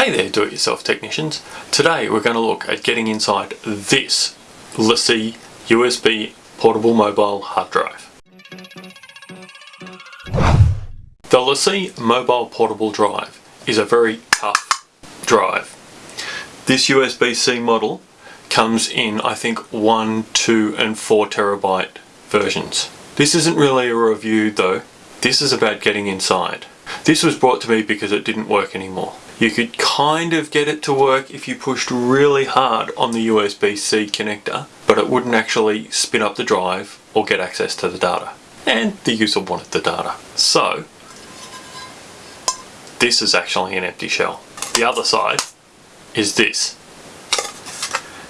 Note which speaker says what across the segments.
Speaker 1: Hey there do-it-yourself technicians. Today we're going to look at getting inside this LaCie USB portable mobile hard drive. The LaCie mobile portable drive is a very tough drive. This USB-C model comes in I think 1, 2 and 4 terabyte versions. This isn't really a review though, this is about getting inside. This was brought to me because it didn't work anymore. You could kind of get it to work if you pushed really hard on the USB-C connector, but it wouldn't actually spin up the drive or get access to the data. And the user wanted the data. So, this is actually an empty shell. The other side is this,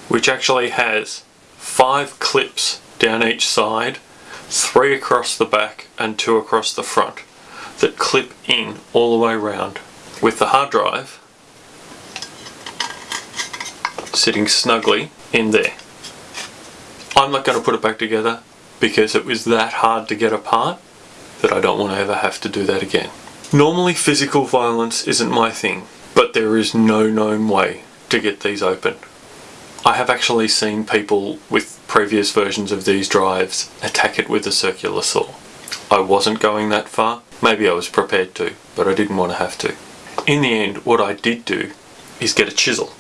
Speaker 1: which actually has five clips down each side, three across the back and two across the front that clip in all the way around with the hard drive sitting snugly in there. I'm not going to put it back together because it was that hard to get apart that I don't want to ever have to do that again. Normally physical violence isn't my thing, but there is no known way to get these open. I have actually seen people with previous versions of these drives attack it with a circular saw. I wasn't going that far, maybe I was prepared to, but I didn't want to have to. In the end, what I did do is get a chisel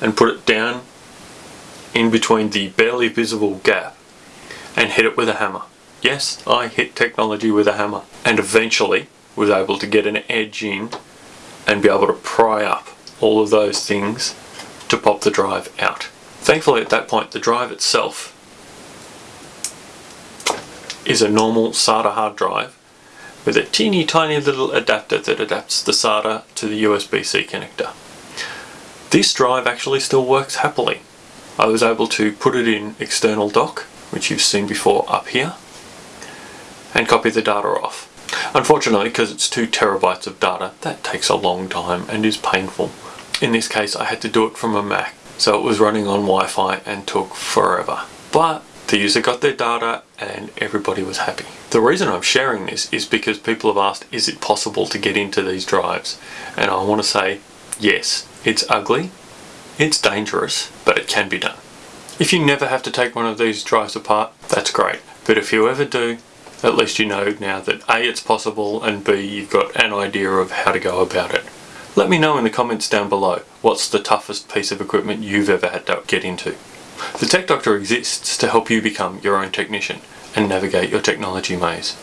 Speaker 1: and put it down in between the barely visible gap and hit it with a hammer. Yes, I hit technology with a hammer and eventually was able to get an edge in and be able to pry up all of those things to pop the drive out. Thankfully at that point the drive itself is a normal SATA hard drive with a teeny tiny little adapter that adapts the SATA to the USB-C connector. This drive actually still works happily. I was able to put it in external dock, which you've seen before up here, and copy the data off. Unfortunately, because it's 2 terabytes of data, that takes a long time and is painful. In this case, I had to do it from a Mac, so it was running on Wi-Fi and took forever. But the user got their data and everybody was happy. The reason I'm sharing this is because people have asked, is it possible to get into these drives? And I want to say, yes, it's ugly, it's dangerous, but it can be done. If you never have to take one of these drives apart, that's great. But if you ever do, at least you know now that A, it's possible, and B, you've got an idea of how to go about it. Let me know in the comments down below, what's the toughest piece of equipment you've ever had to get into. The Tech Doctor exists to help you become your own technician and navigate your technology maze.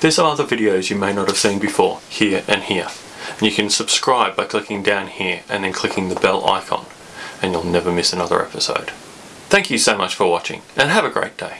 Speaker 1: There's some other videos you may not have seen before, here and here. And you can subscribe by clicking down here and then clicking the bell icon and you'll never miss another episode. Thank you so much for watching and have a great day.